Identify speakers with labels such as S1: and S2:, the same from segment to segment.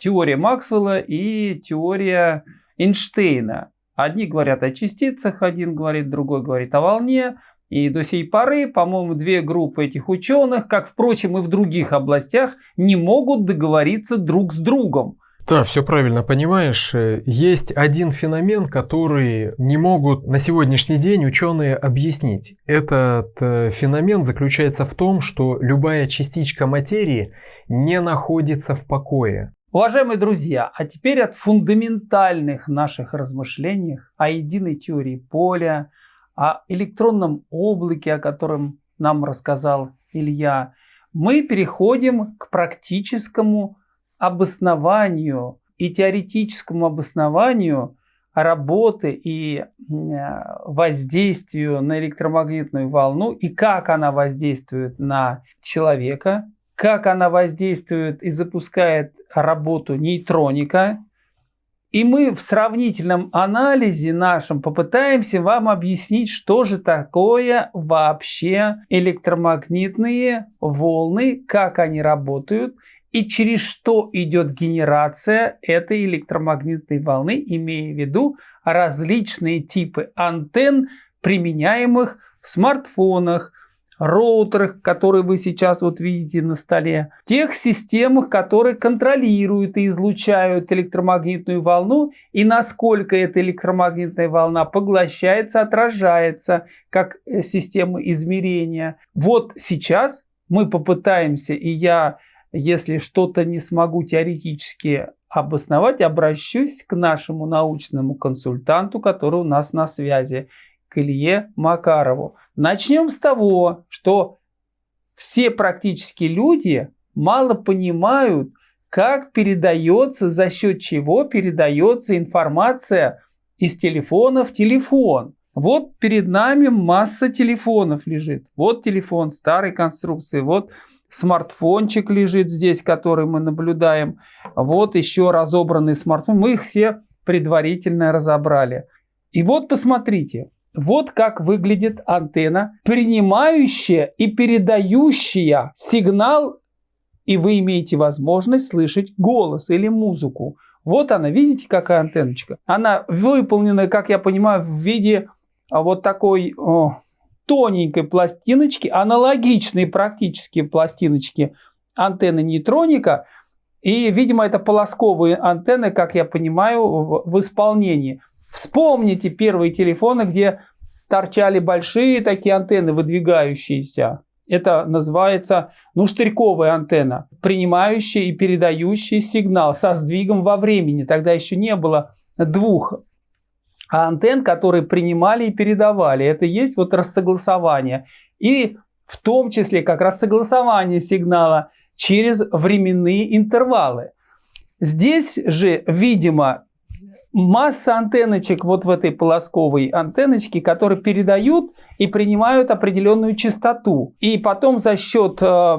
S1: теория Максвелла и теория Эйнштейна. Одни говорят о частицах, один говорит, другой говорит о волне. И до сей поры, по-моему, две группы этих ученых, как, впрочем, и в других областях, не могут договориться друг с другом.
S2: Да, все правильно понимаешь. Есть один феномен, который не могут на сегодняшний день ученые объяснить. Этот э, феномен заключается в том, что любая частичка материи не находится в покое.
S1: Уважаемые друзья, а теперь от фундаментальных наших размышлениях о единой теории поля, о электронном облаке, о котором нам рассказал Илья, мы переходим к практическому обоснованию и теоретическому обоснованию работы и воздействию на электромагнитную волну и как она воздействует на человека, как она воздействует и запускает работу нейтроника. И мы в сравнительном анализе нашем попытаемся вам объяснить, что же такое вообще электромагнитные волны, как они работают и через что идет генерация этой электромагнитной волны, имея в виду различные типы антенн, применяемых в смартфонах, роутерах, которые вы сейчас вот видите на столе, тех системах, которые контролируют и излучают электромагнитную волну, и насколько эта электромагнитная волна поглощается, отражается, как э, система измерения. Вот сейчас мы попытаемся, и я, если что-то не смогу теоретически обосновать, обращусь к нашему научному консультанту, который у нас на связи к Илье Макарову. Начнем с того, что все практически люди мало понимают, как передается, за счет чего передается информация из телефона в телефон. Вот перед нами масса телефонов лежит. Вот телефон старой конструкции, вот смартфончик лежит здесь, который мы наблюдаем. Вот еще разобранный смартфон. Мы их все предварительно разобрали. И вот посмотрите, вот как выглядит антенна, принимающая и передающая сигнал, и вы имеете возможность слышать голос или музыку. Вот она, видите, какая антенночка? Она выполнена, как я понимаю, в виде а, вот такой о, тоненькой пластиночки, аналогичной практически пластиночки антенны нейтроника. И, видимо, это полосковые антенны, как я понимаю, в, в исполнении. Вспомните первые телефоны, где торчали большие такие антенны, выдвигающиеся. Это называется, ну, штырьковая антенна, принимающая и передающая сигнал со сдвигом во времени. Тогда еще не было двух антенн, которые принимали и передавали. Это есть вот рассогласование. И в том числе как раз согласование сигнала через временные интервалы. Здесь же, видимо, масса антенночек вот в этой полосковой антенночке, которые передают и принимают определенную частоту. И потом за счет э,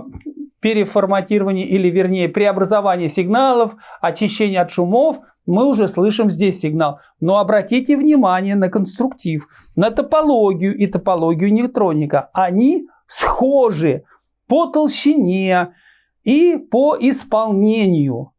S1: переформатирования или вернее преобразования сигналов, очищения от шумов, мы уже слышим здесь сигнал. Но обратите внимание на конструктив, на топологию и топологию нейтроника. Они схожи по толщине и по исполнению.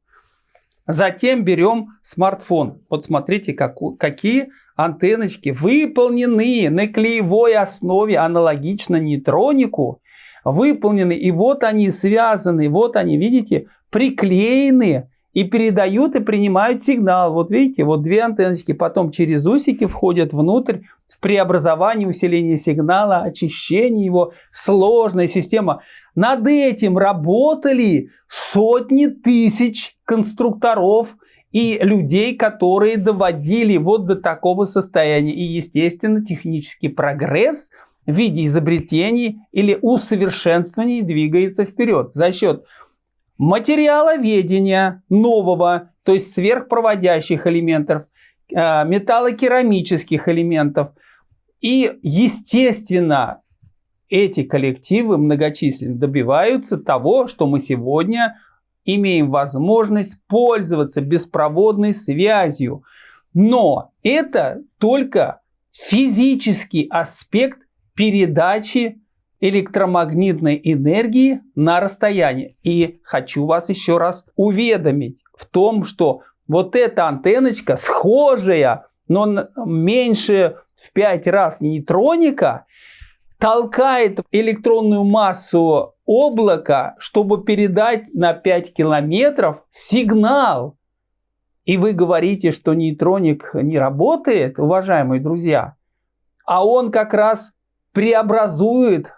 S1: Затем берем смартфон. Вот смотрите, как, какие антенночки выполнены на клеевой основе, аналогично нейтронику. Выполнены, и вот они связаны, вот они, видите, приклеены и передают и принимают сигнал. Вот видите, вот две антенночки потом через усики входят внутрь в преобразование, усиление сигнала, очищение его, сложная система. Над этим работали сотни тысяч конструкторов и людей, которые доводили вот до такого состояния. И, естественно, технический прогресс в виде изобретений или усовершенствований двигается вперед за счет материаловедения нового, то есть сверхпроводящих элементов, э, металлокерамических элементов. И, естественно, эти коллективы многочисленно добиваются того, что мы сегодня имеем возможность пользоваться беспроводной связью. Но это только физический аспект передачи электромагнитной энергии на расстоянии. И хочу вас еще раз уведомить в том, что вот эта антенночка схожая, но меньше в 5 раз нейтроника, толкает электронную массу облака, чтобы передать на 5 километров сигнал. И вы говорите, что нейтроник не работает, уважаемые друзья, а он как раз преобразует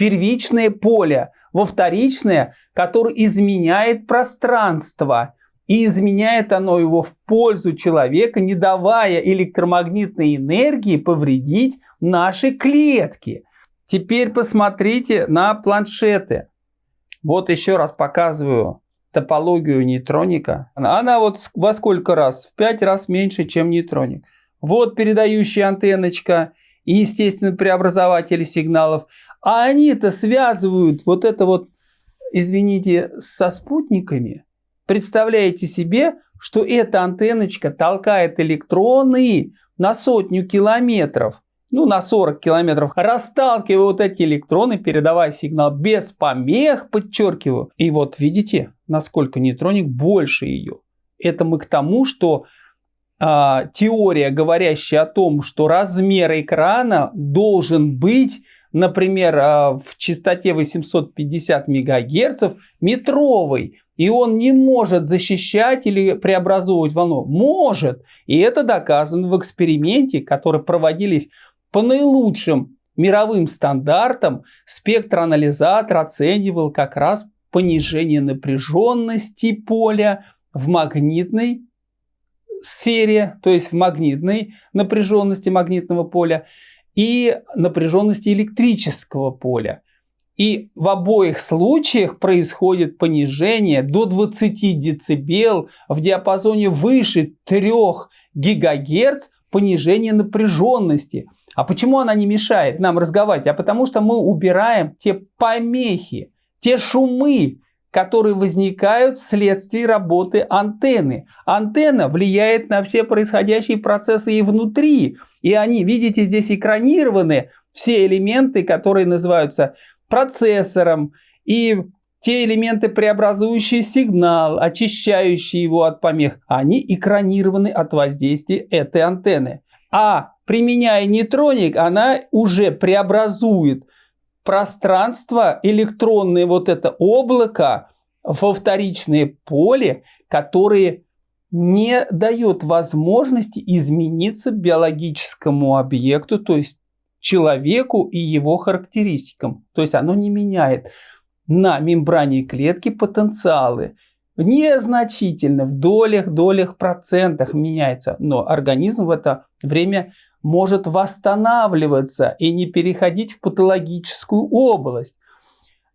S1: первичное поле во вторичное, которое изменяет пространство. И изменяет оно его в пользу человека, не давая электромагнитной энергии повредить наши клетки. Теперь посмотрите на планшеты. Вот еще раз показываю топологию нейтроника. Она вот во сколько раз? В 5 раз меньше, чем нейтроник. Вот передающая антенночка и, естественно, преобразователи сигналов. А они-то связывают вот это вот, извините, со спутниками. Представляете себе, что эта антенночка толкает электроны на сотню километров, ну на 40 километров, расталкивая вот эти электроны, передавая сигнал без помех, подчеркиваю. И вот видите, насколько нейтроник больше ее. Это мы к тому, что а, теория, говорящая о том, что размер экрана должен быть, например, а, в частоте 850 МГц метровый, и он не может защищать или преобразовывать волну. Может. И это доказано в эксперименте, который проводились по наилучшим мировым стандартам. Спектроанализатор оценивал как раз понижение напряженности поля в магнитной сфере, то есть в магнитной напряженности магнитного поля и напряженности электрического поля. И в обоих случаях происходит понижение до 20 дБ в диапазоне выше 3 ГГц понижение напряженности. А почему она не мешает нам разговаривать? А потому что мы убираем те помехи, те шумы, которые возникают вследствие работы антенны. Антенна влияет на все происходящие процессы и внутри. И они, видите, здесь экранированы все элементы, которые называются процессором. И те элементы, преобразующие сигнал, очищающие его от помех, они экранированы от воздействия этой антенны. А применяя нейтроник, она уже преобразует пространство, электронное вот это облако во вторичное поле, которое не дает возможности измениться биологическому объекту, то есть человеку и его характеристикам. То есть оно не меняет на мембране клетки потенциалы. Незначительно, в долях, долях, процентах меняется. Но организм в это время может восстанавливаться и не переходить в патологическую область.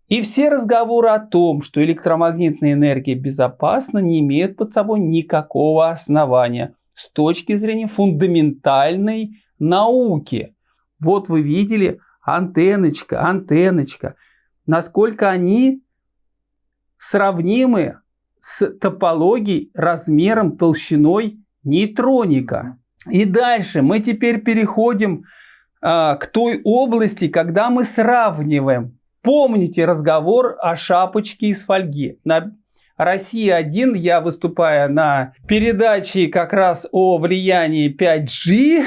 S1: И все разговоры о том, что электромагнитная энергия безопасна, не имеют под собой никакого основания с точки зрения фундаментальной науки. Вот вы видели антенночка, антенночка, насколько они сравнимы с топологией, размером, толщиной нейтроника. И дальше мы теперь переходим а, к той области, когда мы сравниваем. Помните разговор о шапочке из фольги. На Россия-1 я выступаю на передаче как раз о влиянии 5G.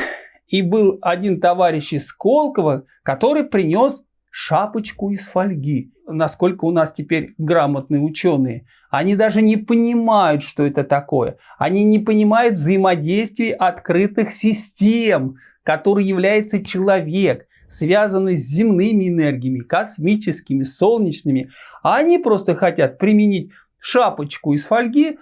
S1: И был один товарищ из Сколково, который принес шапочку из фольги. Насколько у нас теперь грамотные ученые. Они даже не понимают, что это такое. Они не понимают взаимодействия открытых систем, который является человек, связанный с земными энергиями, космическими, солнечными. А они просто хотят применить шапочку из фольги,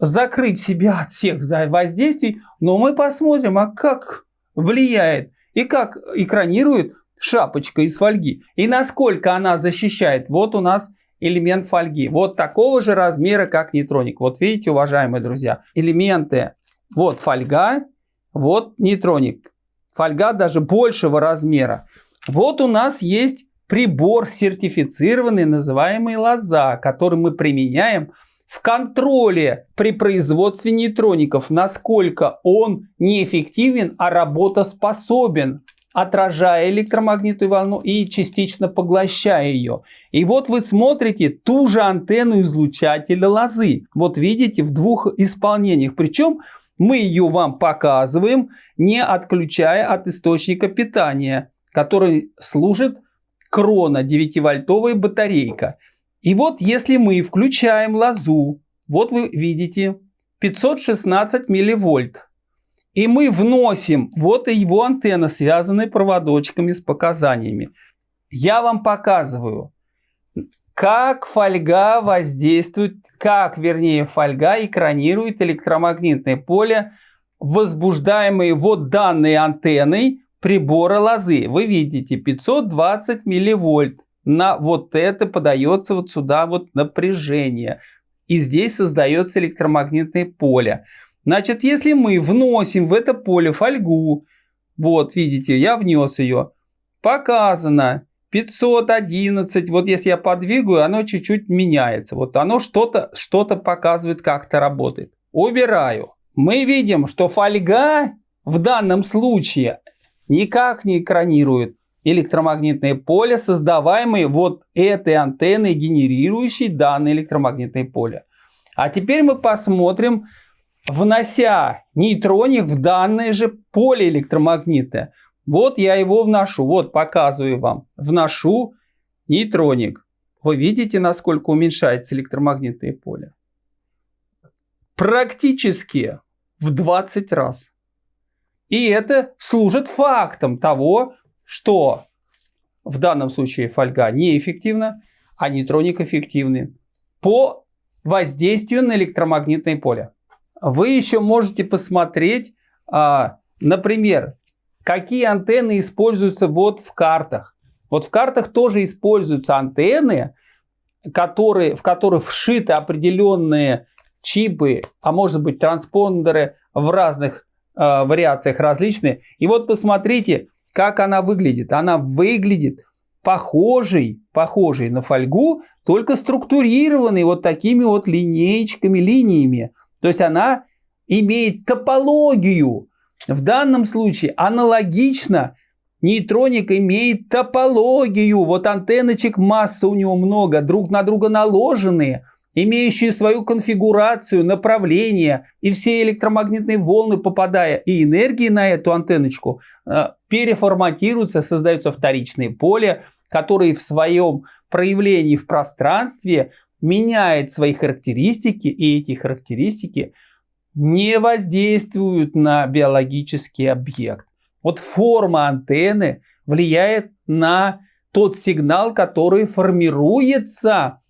S1: закрыть себя от всех воздействий. Но мы посмотрим, а как влияет и как экранирует шапочка из фольги. И насколько она защищает. Вот у нас элемент фольги. Вот такого же размера, как нейтроник. Вот видите, уважаемые друзья, элементы. Вот фольга, вот нейтроник. Фольга даже большего размера. Вот у нас есть прибор сертифицированный, называемый лоза, который мы применяем в контроле при производстве нейтроников, насколько он неэффективен, а работоспособен. Отражая электромагнитную волну и частично поглощая ее. И вот вы смотрите ту же антенну излучателя лозы. Вот видите, в двух исполнениях. Причем мы ее вам показываем, не отключая от источника питания, который служит крона 9-вольтовая батарейка. И вот если мы включаем лозу, вот вы видите 516 милливольт. И мы вносим, вот и его антенна, связанная проводочками с показаниями. Я вам показываю, как фольга воздействует, как, вернее, фольга экранирует электромагнитное поле, возбуждаемое вот данной антенной прибора лозы. Вы видите 520 милливольт. На вот это подается вот сюда вот напряжение. И здесь создается электромагнитное поле. Значит, если мы вносим в это поле фольгу, вот видите, я внес ее, показано 511, вот если я подвигаю, оно чуть-чуть меняется. Вот оно что-то что, -то, показывает, как-то работает. Убираю. Мы видим, что фольга в данном случае никак не экранирует электромагнитное поле, создаваемое вот этой антенной, генерирующей данное электромагнитное поле. А теперь мы посмотрим, внося нейтроник в данное же поле электромагнитное. Вот я его вношу, вот показываю вам. Вношу нейтроник. Вы видите, насколько уменьшается электромагнитное поле? Практически в 20 раз. И это служит фактом того, что в данном случае фольга неэффективна, а нейтроник эффективный по воздействию на электромагнитное поле. Вы еще можете посмотреть, а, например, какие антенны используются вот в картах. Вот в картах тоже используются антенны, которые, в которых вшиты определенные чипы, а может быть транспондеры в разных э, вариациях различные. И вот посмотрите, как она выглядит. Она выглядит похожей, похожей на фольгу, только структурированной вот такими вот линеечками, линиями. То есть она имеет топологию в данном случае аналогично нейтроник имеет топологию. Вот антенночек масса у него много, друг на друга наложенные, имеющие свою конфигурацию, направление. И все электромагнитные волны, попадая и энергии на эту антенночку, э, переформатируются, создаются вторичные поля, которые в своем проявлении в пространстве меняют свои характеристики, и эти характеристики – не воздействуют на биологический объект. Вот форма антенны влияет на тот сигнал, который формируется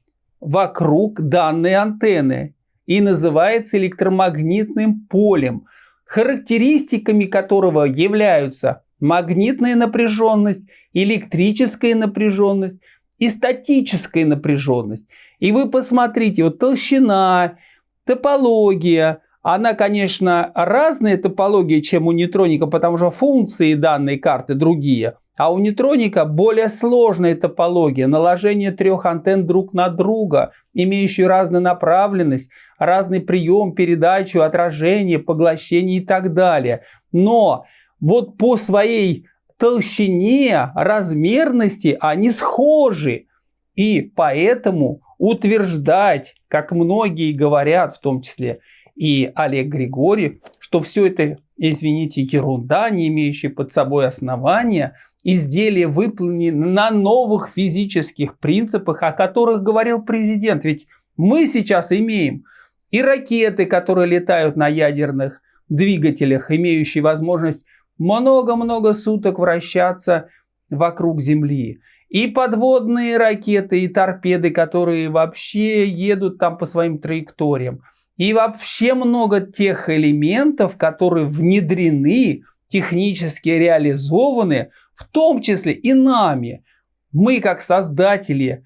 S1: вокруг данной антенны и называется электромагнитным полем, характеристиками которого являются магнитная напряженность, электрическая напряженность и статическая напряженность. И вы посмотрите, вот толщина, топология, она, конечно, разная топология, чем у нейтроника, потому что функции данной карты другие. А у нейтроника более сложная топология, наложение трех антенн друг на друга, имеющие разную направленность, разный прием, передачу, отражение, поглощение и так далее. Но вот по своей толщине, размерности они схожи. И поэтому утверждать, как многие говорят, в том числе и Олег Григорьев, что все это, извините, ерунда, не имеющая под собой основания, изделие выполнено на новых физических принципах, о которых говорил президент. Ведь мы сейчас имеем и ракеты, которые летают на ядерных двигателях, имеющие возможность много-много суток вращаться вокруг Земли. И подводные ракеты, и торпеды, которые вообще едут там по своим траекториям. И вообще много тех элементов, которые внедрены, технически реализованы, в том числе и нами. Мы, как создатели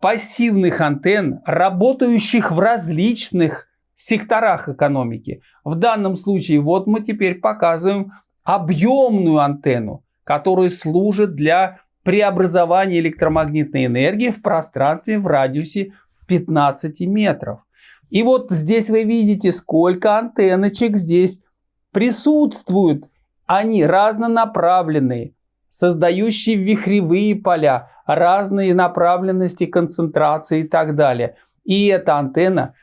S1: пассивных антенн, работающих в различных секторах экономики. В данном случае вот мы теперь показываем объемную антенну, которая служит для преобразования электромагнитной энергии в пространстве в радиусе 15 метров. И вот здесь вы видите, сколько антенночек здесь присутствует. Они разнонаправленные, создающие вихревые поля, разные направленности концентрации и так далее. И эта антенна,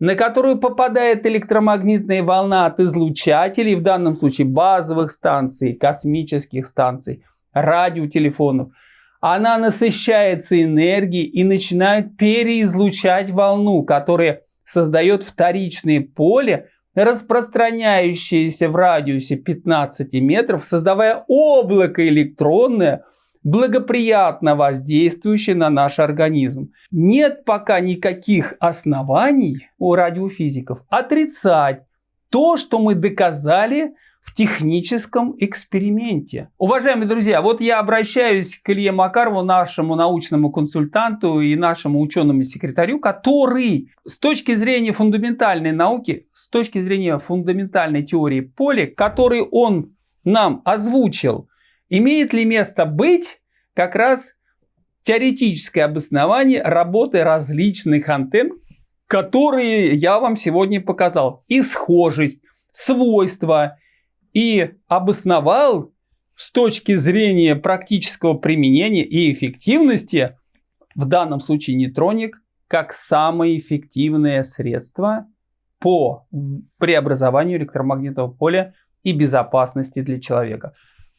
S1: на которую попадает электромагнитная волна от излучателей, в данном случае базовых станций, космических станций, радиотелефонов, она насыщается энергией и начинает переизлучать волну, которая создает вторичное поле, распространяющееся в радиусе 15 метров, создавая облако электронное, благоприятно воздействующее на наш организм. Нет пока никаких оснований у радиофизиков отрицать то, что мы доказали в техническом эксперименте. Уважаемые друзья, вот я обращаюсь к Илье Макарову, нашему научному консультанту и нашему ученому секретарю, который с точки зрения фундаментальной науки, с точки зрения фундаментальной теории поля, который он нам озвучил, имеет ли место быть как раз теоретическое обоснование работы различных антенн, которые я вам сегодня показал. И схожесть, свойства, и обосновал с точки зрения практического применения и эффективности, в данном случае нейтроник, как самое эффективное средство по преобразованию электромагнитного поля и безопасности для человека.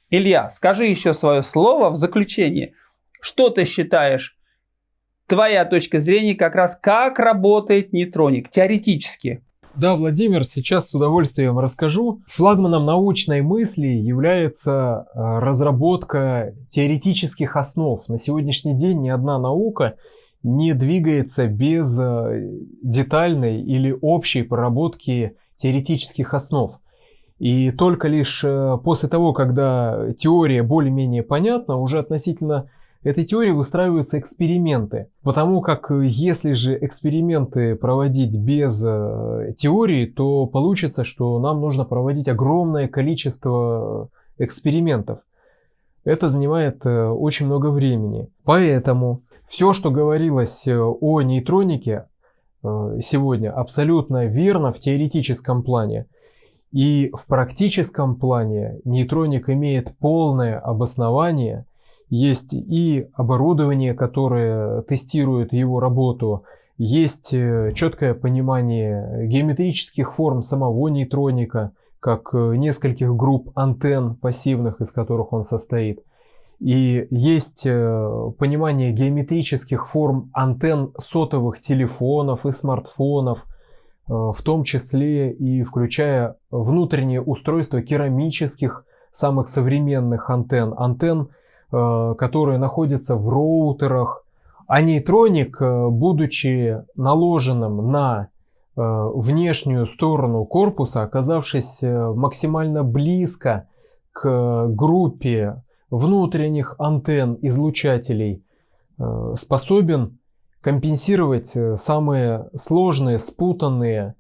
S1: Илья, скажи еще свое слово в заключение. Что ты считаешь, твоя точка зрения как раз как работает нейтроник теоретически?
S2: Да, Владимир, сейчас с удовольствием расскажу. Флагманом научной мысли является э, разработка теоретических основ. На сегодняшний день ни одна наука не двигается без э, детальной или общей проработки теоретических основ. И только лишь э, после того, когда теория более-менее понятна, уже относительно этой теории выстраиваются эксперименты. Потому как э, если же эксперименты проводить без э, теории, то получится, что нам нужно проводить огромное количество экспериментов. Это занимает очень много времени. Поэтому все, что говорилось о нейтронике сегодня, абсолютно верно в теоретическом плане. И в практическом плане нейтроник имеет полное обоснование – есть и оборудование, которое тестирует его работу, есть э, четкое понимание геометрических форм самого нейтроника, как э, нескольких групп антенн пассивных, из которых он состоит. И есть э, понимание геометрических форм антенн сотовых телефонов и смартфонов, в том числе и включая внутреннее устройство керамических самых современных антенн, антенн Э, которые находятся в роутерах. А нейтроник, э, будучи наложенным на э, внешнюю сторону корпуса, оказавшись максимально близко к группе внутренних антенн излучателей, способен компенсировать самые сложные, спутанные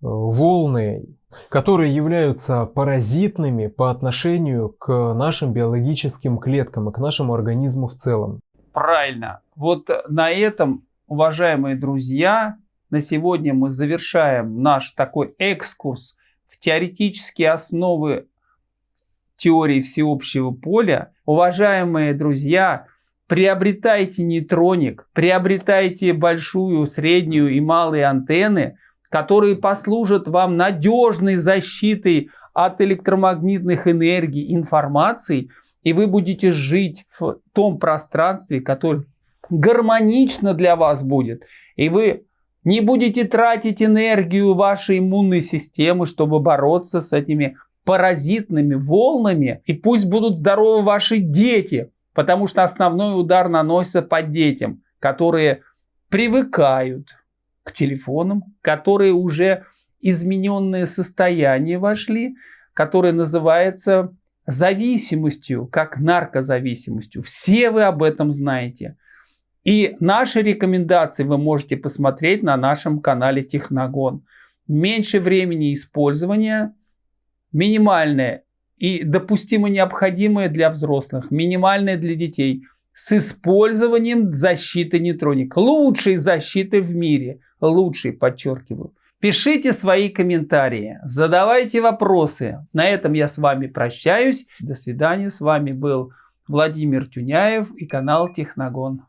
S2: волны которые являются паразитными по отношению к нашим биологическим клеткам и к нашему организму в целом.
S1: Правильно. Вот на этом, уважаемые друзья, на сегодня мы завершаем наш такой экскурс в теоретические основы теории всеобщего поля. Уважаемые друзья, приобретайте нейтроник, приобретайте большую, среднюю и малые антенны – которые послужат вам надежной защитой от электромагнитных энергий, информации, и вы будете жить в том пространстве, которое гармонично для вас будет. И вы не будете тратить энергию вашей иммунной системы, чтобы бороться с этими паразитными волнами. И пусть будут здоровы ваши дети, потому что основной удар наносится по детям, которые привыкают к телефонам, которые уже измененное состояние вошли, которое называется зависимостью, как наркозависимостью. Все вы об этом знаете. И наши рекомендации вы можете посмотреть на нашем канале Техногон. Меньше времени использования, минимальное и допустимо необходимое для взрослых, минимальное для детей, с использованием защиты нейтроник. Лучшей защиты в мире – лучший, подчеркиваю. Пишите свои комментарии, задавайте вопросы. На этом я с вами прощаюсь. До свидания. С вами был Владимир Тюняев и канал Техногон.